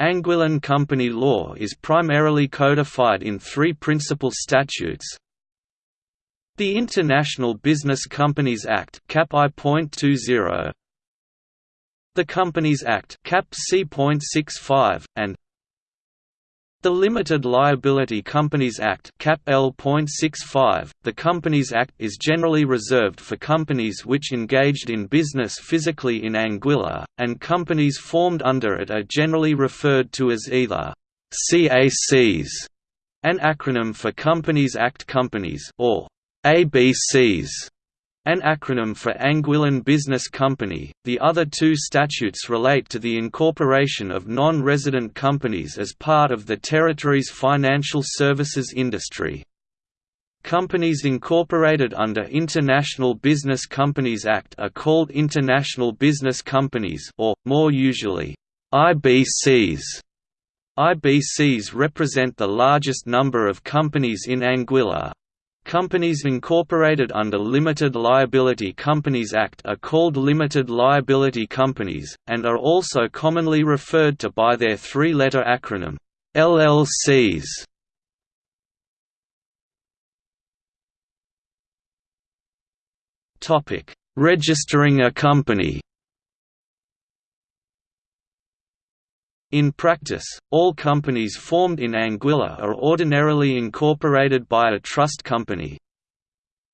Anguillan company law is primarily codified in three principal statutes. The International Business Companies Act Cap I.20, the Companies Act Cap C.65, and the Limited Liability Companies Act Cap L.65, the Companies Act is generally reserved for companies which engaged in business physically in Anguilla, and companies formed under it are generally referred to as either CACs, an acronym for Companies Act Companies, or ABCs, an acronym for Anguillan Business Company. The other two statutes relate to the incorporation of non resident companies as part of the territory's financial services industry. Companies incorporated under International Business Companies Act are called International Business Companies or, more usually, IBCs. IBCs represent the largest number of companies in Anguilla, Companies incorporated under Limited Liability Companies Act are called limited liability companies, and are also commonly referred to by their three-letter acronym, LLCs. Registering a company In practice, all companies formed in Anguilla are ordinarily incorporated by a trust company.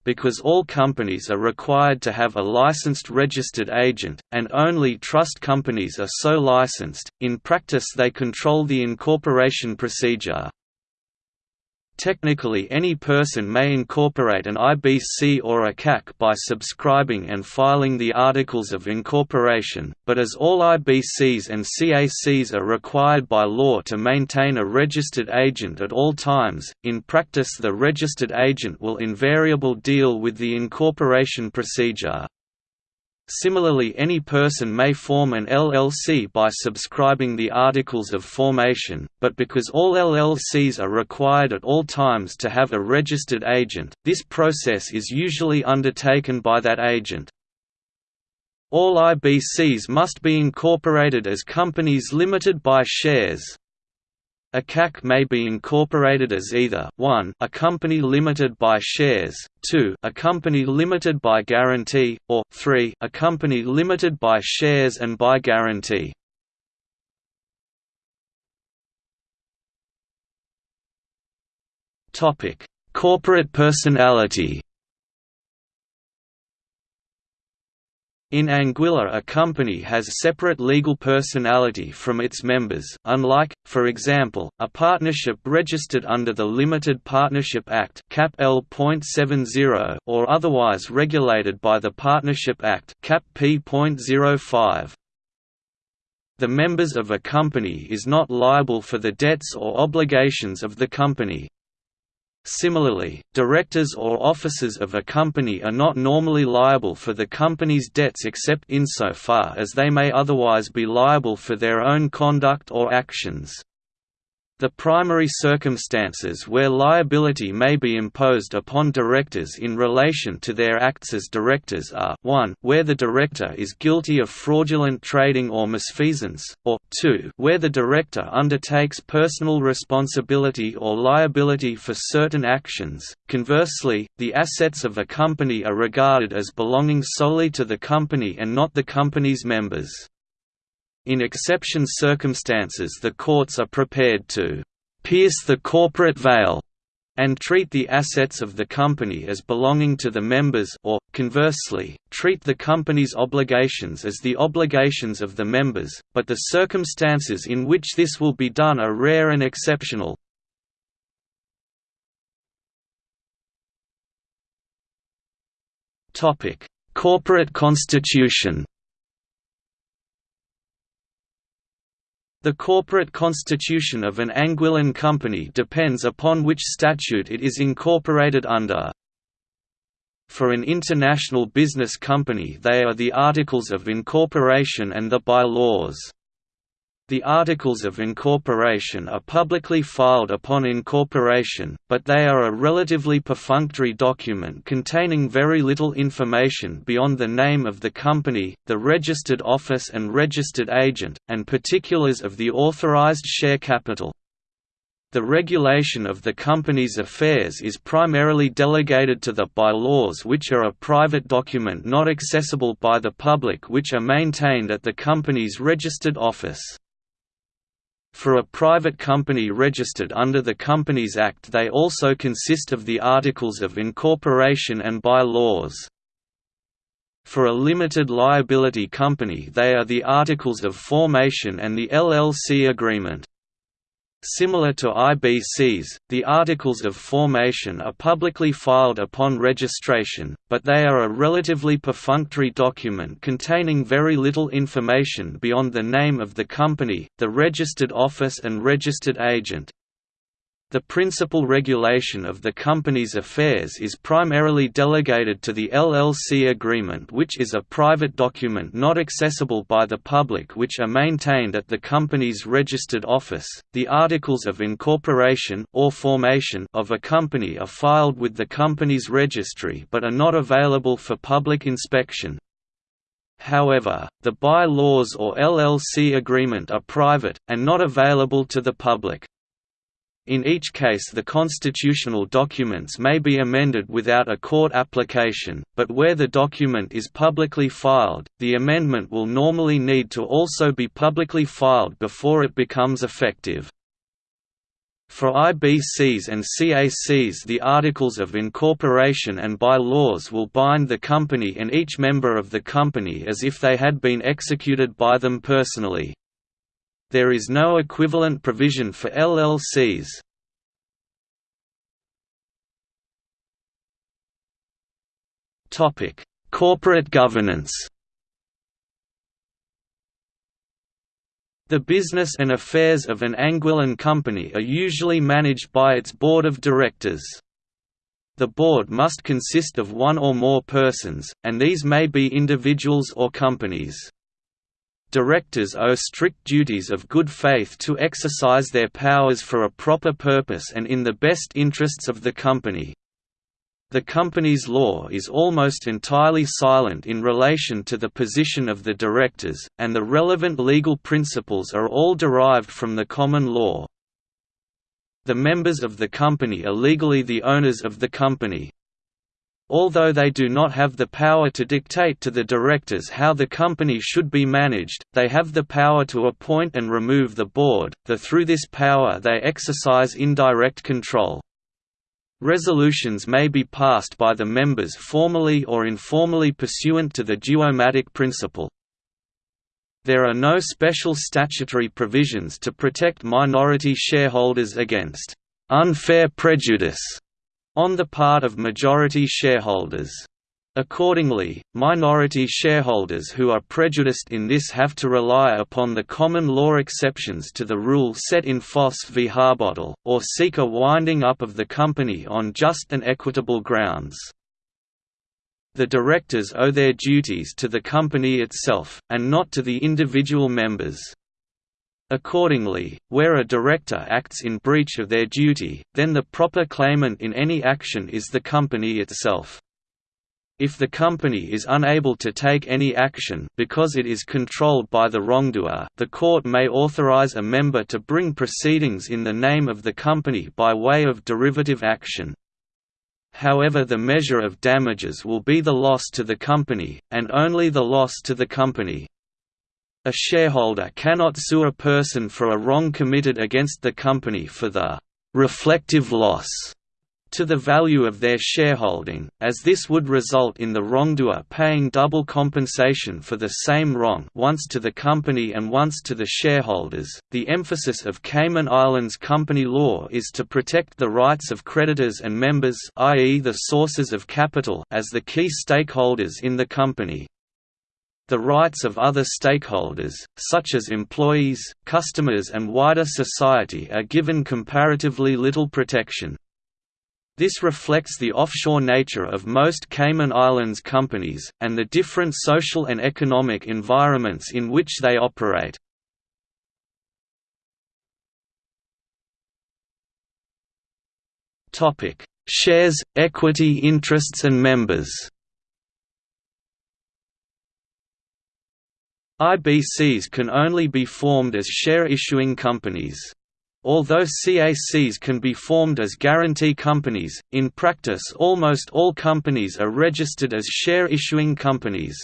Because all companies are required to have a licensed registered agent, and only trust companies are so licensed, in practice they control the incorporation procedure. Technically any person may incorporate an IBC or a CAC by subscribing and filing the Articles of Incorporation, but as all IBCs and CACs are required by law to maintain a registered agent at all times, in practice the registered agent will invariably deal with the incorporation procedure. Similarly any person may form an LLC by subscribing the Articles of Formation, but because all LLCs are required at all times to have a registered agent, this process is usually undertaken by that agent. All IBCs must be incorporated as companies limited by shares. A CAC may be incorporated as either 1 a company limited by shares, 2 a company limited by guarantee, or 3 a company limited by shares and by guarantee. Corporate personality In Anguilla a company has separate legal personality from its members unlike, for example, a partnership registered under the Limited Partnership Act Cap L.70 or otherwise regulated by the Partnership Act Cap P.05. The members of a company is not liable for the debts or obligations of the company, Similarly, directors or officers of a company are not normally liable for the company's debts except insofar as they may otherwise be liable for their own conduct or actions. The primary circumstances where liability may be imposed upon directors in relation to their acts as directors are 1 where the director is guilty of fraudulent trading or misfeasance, or 2 where the director undertakes personal responsibility or liability for certain actions. Conversely, the assets of a company are regarded as belonging solely to the company and not the company's members. In exception circumstances the courts are prepared to «pierce the corporate veil» and treat the assets of the company as belonging to the members or, conversely, treat the company's obligations as the obligations of the members, but the circumstances in which this will be done are rare and exceptional. Corporate constitution The corporate constitution of an Anguillan company depends upon which statute it is incorporated under. For an international business company they are the Articles of Incorporation and the bylaws. The articles of incorporation are publicly filed upon incorporation, but they are a relatively perfunctory document containing very little information beyond the name of the company, the registered office and registered agent, and particulars of the authorized share capital. The regulation of the company's affairs is primarily delegated to the bylaws which are a private document not accessible by the public which are maintained at the company's registered office. For a private company registered under the Companies Act they also consist of the Articles of Incorporation and By-laws. For a limited liability company they are the Articles of Formation and the LLC Agreement. Similar to IBCs, the Articles of Formation are publicly filed upon registration, but they are a relatively perfunctory document containing very little information beyond the name of the company, the registered office and registered agent, the principal regulation of the company's affairs is primarily delegated to the LLC agreement which is a private document not accessible by the public which are maintained at the company's registered office. The articles of incorporation or formation of a company are filed with the company's registry but are not available for public inspection. However, the by-laws or LLC agreement are private, and not available to the public. In each case the constitutional documents may be amended without a court application, but where the document is publicly filed, the amendment will normally need to also be publicly filed before it becomes effective. For IBCs and CACs the Articles of Incorporation and by-laws will bind the company and each member of the company as if they had been executed by them personally. There is no equivalent provision for LLCs. Topic: Corporate governance. The business and affairs of an Anguillan company are usually managed by its board of directors. The board must consist of one or more persons, and these may be individuals or companies. Directors owe strict duties of good faith to exercise their powers for a proper purpose and in the best interests of the company. The company's law is almost entirely silent in relation to the position of the directors, and the relevant legal principles are all derived from the common law. The members of the company are legally the owners of the company. Although they do not have the power to dictate to the directors how the company should be managed, they have the power to appoint and remove the board, though through this power they exercise indirect control. Resolutions may be passed by the members formally or informally pursuant to the duomatic principle. There are no special statutory provisions to protect minority shareholders against unfair prejudice on the part of majority shareholders. Accordingly, minority shareholders who are prejudiced in this have to rely upon the common law exceptions to the rule set in Foss v Harbottle, or seek a winding up of the company on just and equitable grounds. The directors owe their duties to the company itself, and not to the individual members. Accordingly, where a director acts in breach of their duty, then the proper claimant in any action is the company itself. If the company is unable to take any action because it is controlled by the wrongdoer, the court may authorize a member to bring proceedings in the name of the company by way of derivative action. However the measure of damages will be the loss to the company, and only the loss to the company, a shareholder cannot sue a person for a wrong committed against the company for the «reflective loss» to the value of their shareholding, as this would result in the wrongdoer paying double compensation for the same wrong once to the company and once to the shareholders. The emphasis of Cayman Islands company law is to protect the rights of creditors and members i.e. the sources of capital as the key stakeholders in the company the rights of other stakeholders, such as employees, customers and wider society are given comparatively little protection. This reflects the offshore nature of most Cayman Islands companies, and the different social and economic environments in which they operate. Shares, equity interests and members IBCs can only be formed as share-issuing companies. Although CACs can be formed as guarantee companies, in practice almost all companies are registered as share-issuing companies.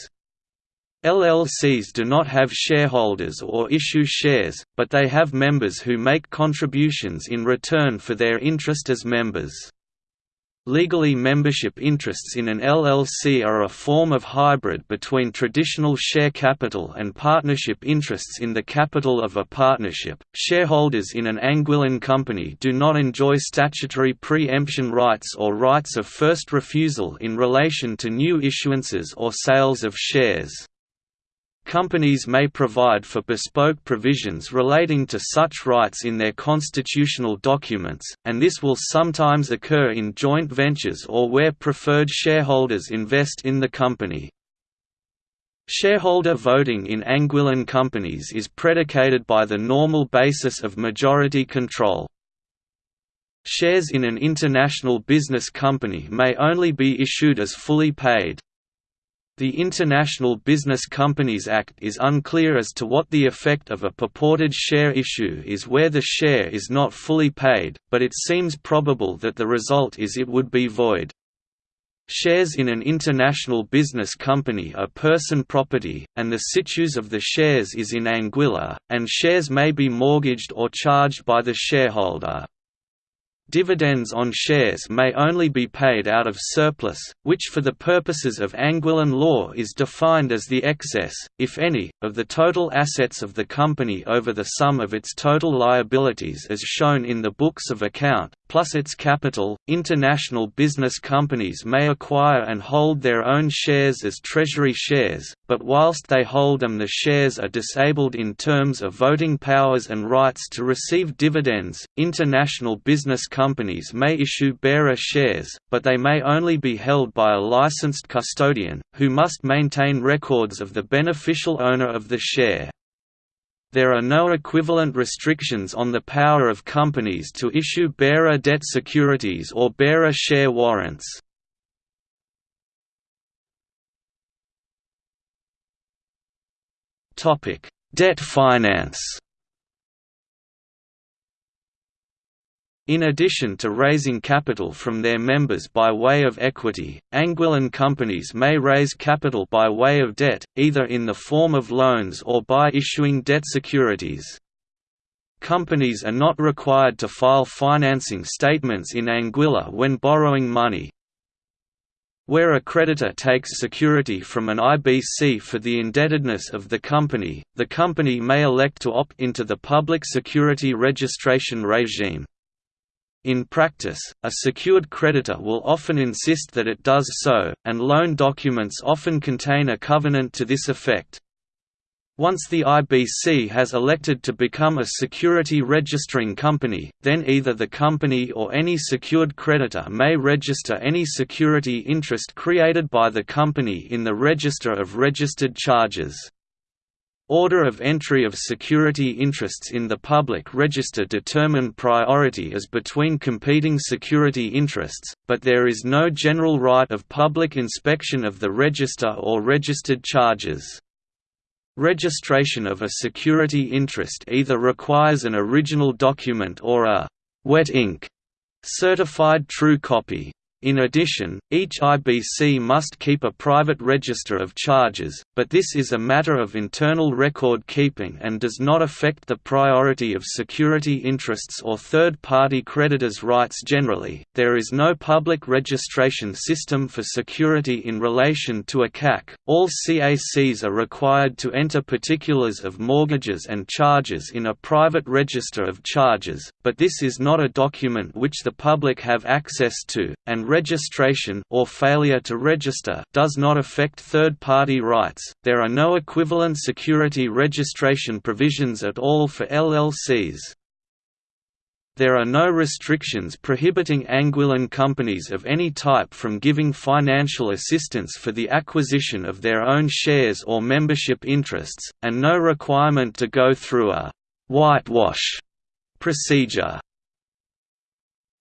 LLCs do not have shareholders or issue shares, but they have members who make contributions in return for their interest as members. Legally membership interests in an LLC are a form of hybrid between traditional share capital and partnership interests in the capital of a partnership. Shareholders in an Anguillan company do not enjoy statutory pre-emption rights or rights of first refusal in relation to new issuances or sales of shares. Companies may provide for bespoke provisions relating to such rights in their constitutional documents, and this will sometimes occur in joint ventures or where preferred shareholders invest in the company. Shareholder voting in Anguillan companies is predicated by the normal basis of majority control. Shares in an international business company may only be issued as fully paid, the International Business Companies Act is unclear as to what the effect of a purported share issue is where the share is not fully paid, but it seems probable that the result is it would be void. Shares in an international business company are person property, and the situs of the shares is in Anguilla, and shares may be mortgaged or charged by the shareholder. Dividends on shares may only be paid out of surplus, which for the purposes of Anguillan law is defined as the excess, if any, of the total assets of the company over the sum of its total liabilities as shown in the books of account, plus its capital. International business companies may acquire and hold their own shares as treasury shares, but whilst they hold them the shares are disabled in terms of voting powers and rights to receive dividends. International business companies may issue bearer shares, but they may only be held by a licensed custodian, who must maintain records of the beneficial owner of the share. There are no equivalent restrictions on the power of companies to issue bearer debt securities or bearer share warrants. Debt finance In addition to raising capital from their members by way of equity, Anguillan companies may raise capital by way of debt, either in the form of loans or by issuing debt securities. Companies are not required to file financing statements in Anguilla when borrowing money. Where a creditor takes security from an IBC for the indebtedness of the company, the company may elect to opt into the public security registration regime. In practice, a secured creditor will often insist that it does so, and loan documents often contain a covenant to this effect. Once the IBC has elected to become a security registering company, then either the company or any secured creditor may register any security interest created by the company in the Register of Registered Charges. Order of entry of security interests in the public register determine priority as between competing security interests, but there is no general right of public inspection of the register or registered charges. Registration of a security interest either requires an original document or a «wet ink» certified true copy. In addition, each IBC must keep a private register of charges, but this is a matter of internal record keeping and does not affect the priority of security interests or third party creditors' rights generally. There is no public registration system for security in relation to a CAC. All CACs are required to enter particulars of mortgages and charges in a private register of charges, but this is not a document which the public have access to, and registration or failure to register does not affect third-party rights. There are no equivalent security registration provisions at all for LLCs. There are no restrictions prohibiting Anguillan companies of any type from giving financial assistance for the acquisition of their own shares or membership interests, and no requirement to go through a «whitewash» procedure.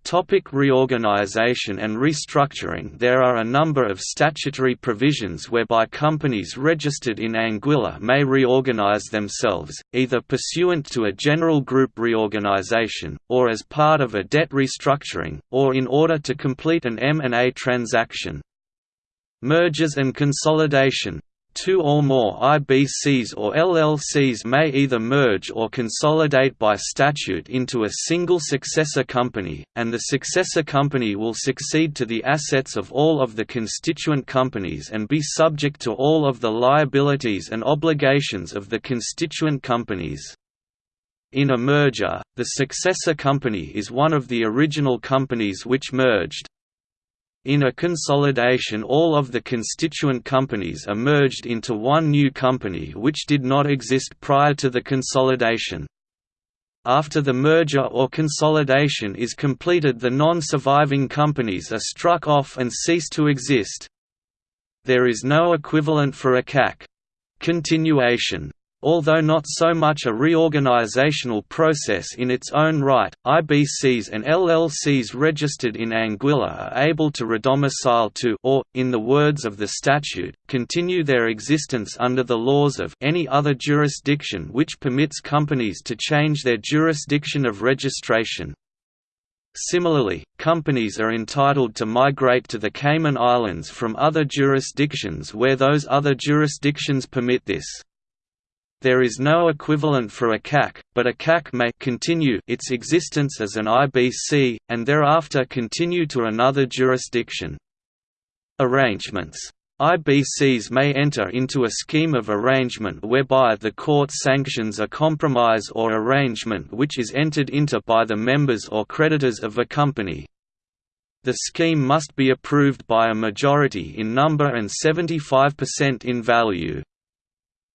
Topic reorganization and restructuring There are a number of statutory provisions whereby companies registered in Anguilla may reorganize themselves, either pursuant to a general group reorganization, or as part of a debt restructuring, or in order to complete an M&A transaction. Mergers and consolidation Two or more IBCs or LLCs may either merge or consolidate by statute into a single successor company, and the successor company will succeed to the assets of all of the constituent companies and be subject to all of the liabilities and obligations of the constituent companies. In a merger, the successor company is one of the original companies which merged, in a consolidation all of the constituent companies are merged into one new company which did not exist prior to the consolidation. After the merger or consolidation is completed the non-surviving companies are struck off and cease to exist. There is no equivalent for a CAC. Continuation Although not so much a reorganizational process in its own right, IBCs and LLCs registered in Anguilla are able to redomicile to or, in the words of the statute, continue their existence under the laws of any other jurisdiction which permits companies to change their jurisdiction of registration. Similarly, companies are entitled to migrate to the Cayman Islands from other jurisdictions where those other jurisdictions permit this. There is no equivalent for a CAC, but a CAC may continue its existence as an IBC, and thereafter continue to another jurisdiction. Arrangements IBCs may enter into a scheme of arrangement whereby the court sanctions a compromise or arrangement which is entered into by the members or creditors of a company. The scheme must be approved by a majority in number and 75% in value.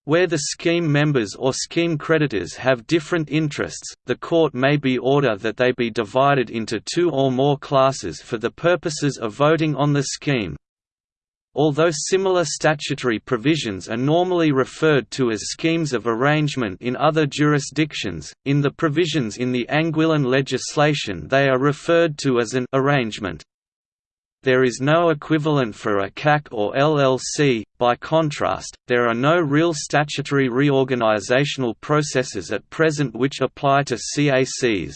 Where the scheme members or scheme creditors have different interests, the court may be order that they be divided into two or more classes for the purposes of voting on the scheme. Although similar statutory provisions are normally referred to as schemes of arrangement in other jurisdictions, in the provisions in the Anguillan legislation they are referred to as an arrangement. There is no equivalent for a CAC or LLC, by contrast, there are no real statutory reorganizational processes at present which apply to CACs.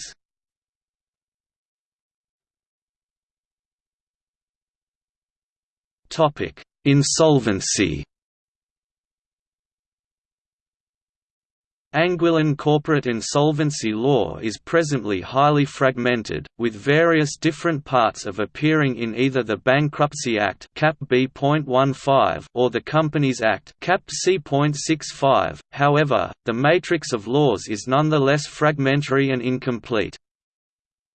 Insolvency Anguillan corporate insolvency law is presently highly fragmented, with various different parts of appearing in either the Bankruptcy Act Cap B.15 or the Companies Act Cap C.65. However, the matrix of laws is nonetheless fragmentary and incomplete.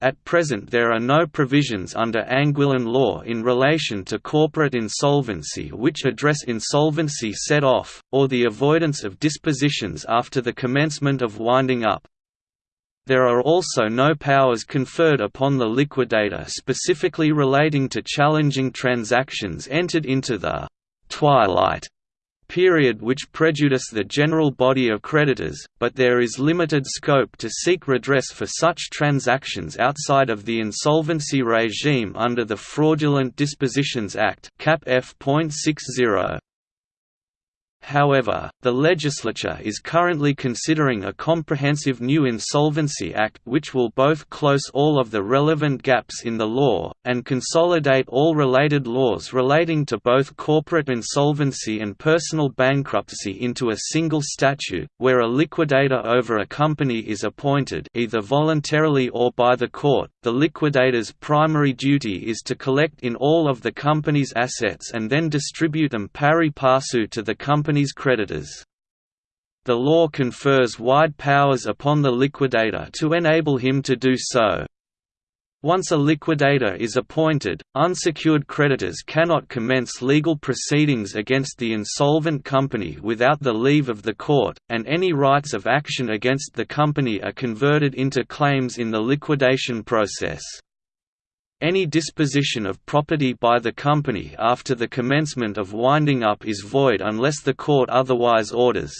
At present there are no provisions under Anguillan law in relation to corporate insolvency which address insolvency set-off, or the avoidance of dispositions after the commencement of winding up. There are also no powers conferred upon the liquidator specifically relating to challenging transactions entered into the «twilight» period which prejudice the general body of creditors, but there is limited scope to seek redress for such transactions outside of the insolvency regime under the Fraudulent Dispositions Act Cap F.60. However, the legislature is currently considering a comprehensive new Insolvency Act which will both close all of the relevant gaps in the law, and consolidate all related laws relating to both corporate insolvency and personal bankruptcy into a single statute, where a liquidator over a company is appointed either voluntarily or by the court. The liquidator's primary duty is to collect in all of the company's assets and then distribute them pari passu to the company company's creditors. The law confers wide powers upon the liquidator to enable him to do so. Once a liquidator is appointed, unsecured creditors cannot commence legal proceedings against the insolvent company without the leave of the court, and any rights of action against the company are converted into claims in the liquidation process. Any disposition of property by the company after the commencement of winding up is void unless the court otherwise orders.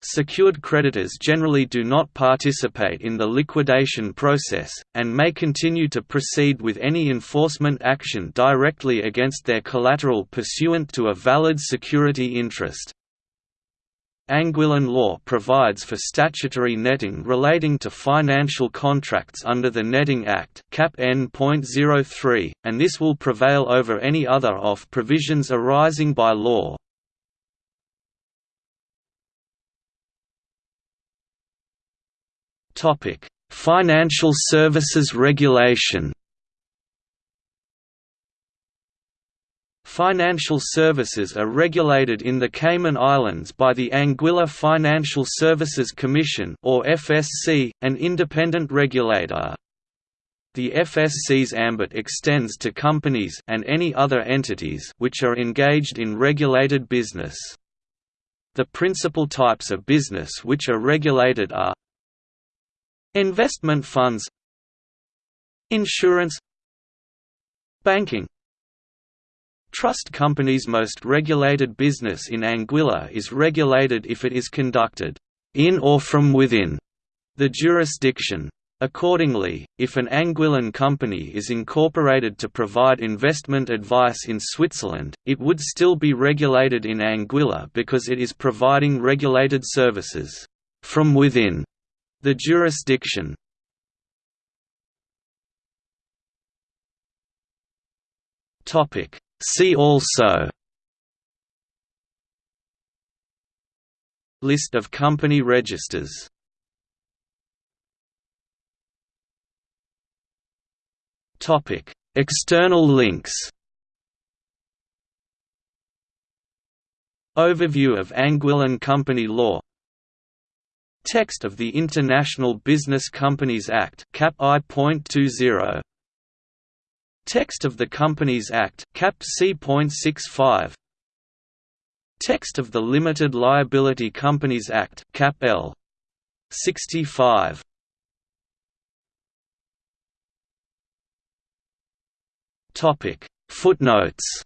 Secured creditors generally do not participate in the liquidation process, and may continue to proceed with any enforcement action directly against their collateral pursuant to a valid security interest. Anguillan law provides for statutory netting relating to financial contracts under the Netting Act Cap N.03, and this will prevail over any other OFF provisions arising by law. Financial Services Regulation. Financial services are regulated in the Cayman Islands by the Anguilla Financial Services Commission or FSC, an independent regulator. The FSC's ambit extends to companies and any other entities which are engaged in regulated business. The principal types of business which are regulated are Investment funds Insurance Banking Trust companies Most regulated business in Anguilla is regulated if it is conducted in or from within the jurisdiction. Accordingly, if an Anguillan company is incorporated to provide investment advice in Switzerland, it would still be regulated in Anguilla because it is providing regulated services from within the jurisdiction See also List of company registers External links Overview of Anguillan company law Text of the International Business Companies Act Cap I.20 Text of the Companies Act Cap C.65 Text of the Limited Liability Companies Act Cap L. 65 Topic. Footnotes